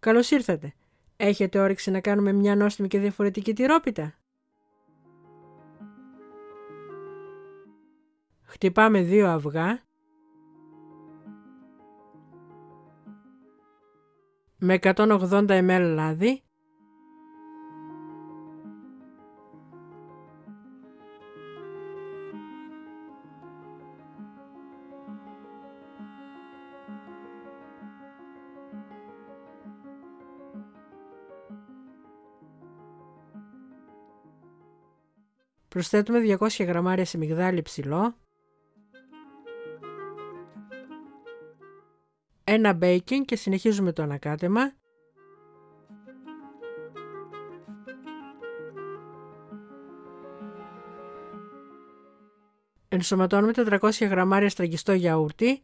Καλώς ήρθατε. Έχετε όρεξη να κάνουμε μια νόστιμη και διαφορετική τυρόπιτα; Χτυπάμε δύο αυγά. Με 180 ml λάδι. Προσθέτουμε 200 γραμμάρια σιμιγδάλι ψιλό, ένα baking και συνεχίζουμε το ανακάτεμα. Ενσωματώνουμε 400 γραμμάρια στραγγιστό γιαούρτι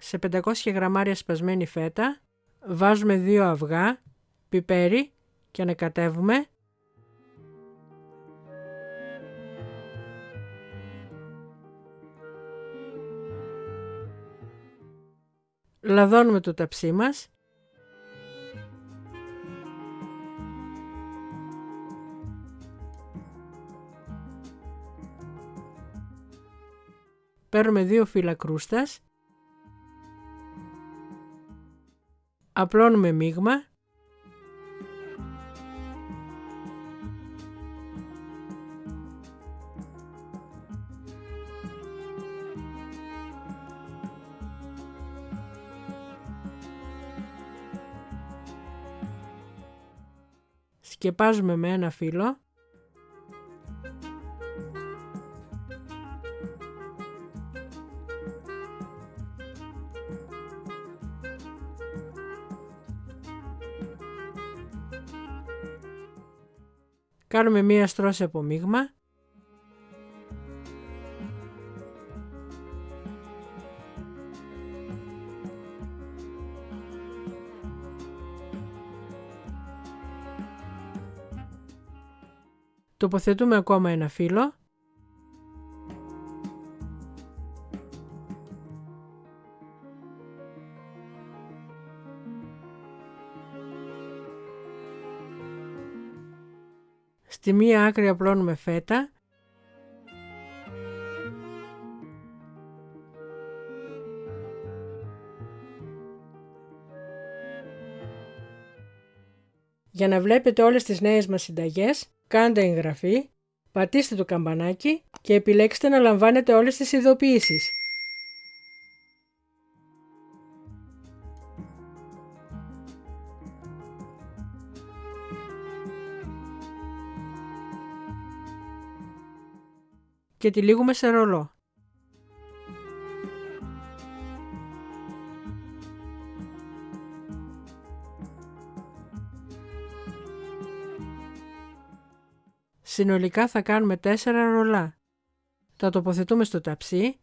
σε 500 γραμμάρια σπασμένη φέτα, βάζουμε 2 αυγά, πιπέρι και ανακατεύουμε. Λαδώνουμε το ταψί μας. Παίρνουμε δύο φύλλα κρούστας Απλώνουμε μείγμα. Σκεπάζουμε με ένα φύλλο. Κάνουμε μία στρώση από μείγμα. Τοποθετούμε ακόμα ένα φύλλο. Στη μία άκρη απλώνουμε φέτα. Για να βλέπετε όλες τις νέες μας συνταγές, κάντε εγγραφή, πατήστε το καμπανάκι και επιλέξτε να λαμβάνετε όλες τις ειδοποιήσεις. Και τυλίγουμε σε ρολό. Συνολικά θα κάνουμε 4 ρολά. Τα τοποθετούμε στο ταψί.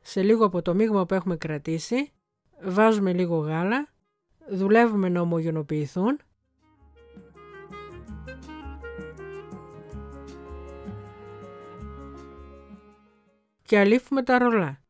Σε λίγο από το μείγμα που έχουμε κρατήσει, βάζουμε λίγο γάλα δουλεύουμε να ομογενοποιηθούν και αλήφουμε τα ρολά.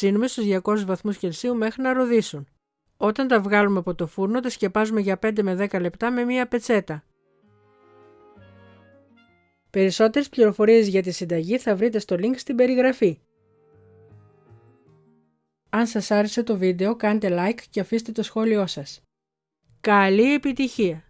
Ψήνουμε στους 200 βαθμούς Κελσίου μέχρι να ροδίσουν. Όταν τα βγάλουμε από το φούρνο τα σκεπάζουμε για 5 με 10 λεπτά με μία πετσέτα. Περισσότερες πληροφορίες για τη συνταγή θα βρείτε στο link στην περιγραφή. Αν σας άρεσε το βίντεο κάντε like και αφήστε το σχόλιο σας. Καλή επιτυχία!